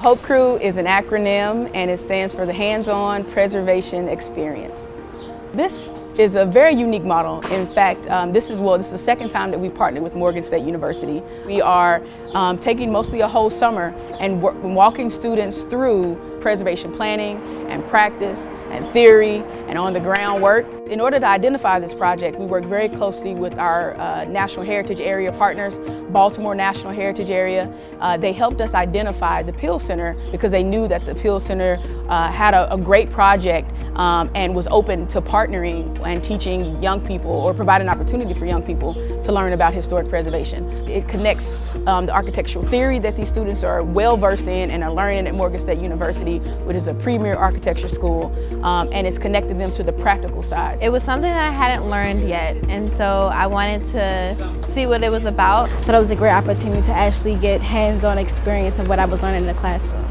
HOPE Crew is an acronym and it stands for the Hands-On Preservation Experience. This is a very unique model. In fact, um, this is well, this is the second time that we partnered with Morgan State University. We are um, taking mostly a whole summer and walking students through preservation planning and practice and theory and on the ground work. In order to identify this project, we work very closely with our uh, National Heritage Area partners, Baltimore National Heritage Area. Uh, they helped us identify the Peale Center because they knew that the Peale Center uh, had a, a, great project um, and was open to partnering and teaching young people or providing opportunity for young people to learn about historic preservation. It connects um, the architectural theory that these students are well versed in and are learning at Morgan State University, which is a premier architecture school, um, and it's connected them to the practical side. It was something that I hadn't learned yet, and so I wanted to see what it was about. So that was a great opportunity to actually get hands-on experience of what I was learning in the classroom.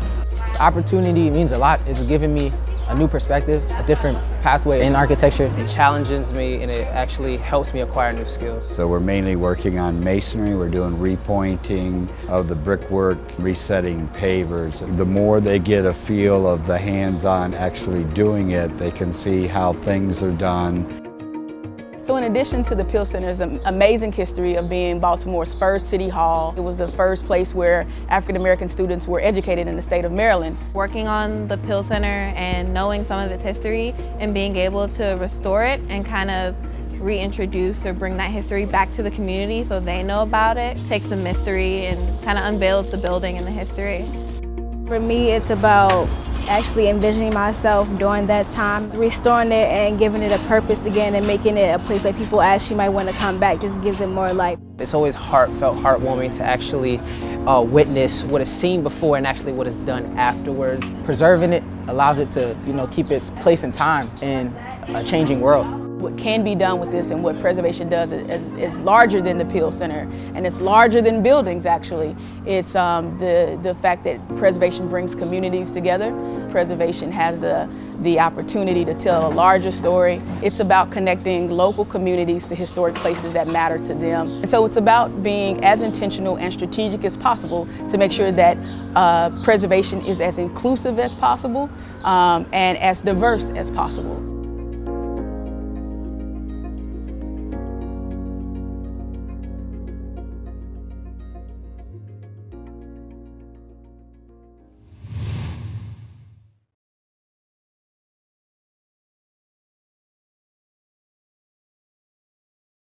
This opportunity means a lot. It's given me a new perspective, a different pathway in architecture. It challenges me and it actually helps me acquire new skills. So we're mainly working on masonry, we're doing repointing of the brickwork, resetting pavers. The more they get a feel of the hands-on actually doing it, they can see how things are done so in addition to the Peale Center's amazing history of being Baltimore's first city hall, it was the first place where African American students were educated in the state of Maryland. Working on the Peale Center and knowing some of its history and being able to restore it and kind of reintroduce or bring that history back to the community so they know about it, takes the mystery and kind of unveils the building and the history. For me, it's about actually envisioning myself during that time, restoring it and giving it a purpose again and making it a place that people actually might want to come back, just gives it more life. It's always heartfelt, heartwarming to actually uh, witness what is seen before and actually what is done afterwards. Preserving it allows it to, you know, keep its place in time in a changing world what can be done with this and what preservation does is, is larger than the Peale Center and it's larger than buildings actually. It's um, the, the fact that preservation brings communities together. Preservation has the, the opportunity to tell a larger story. It's about connecting local communities to historic places that matter to them. And so it's about being as intentional and strategic as possible to make sure that uh, preservation is as inclusive as possible um, and as diverse as possible.